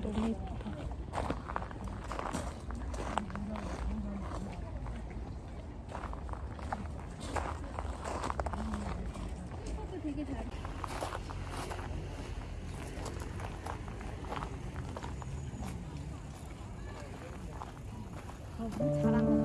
너무 예쁘다. 어, 잘하는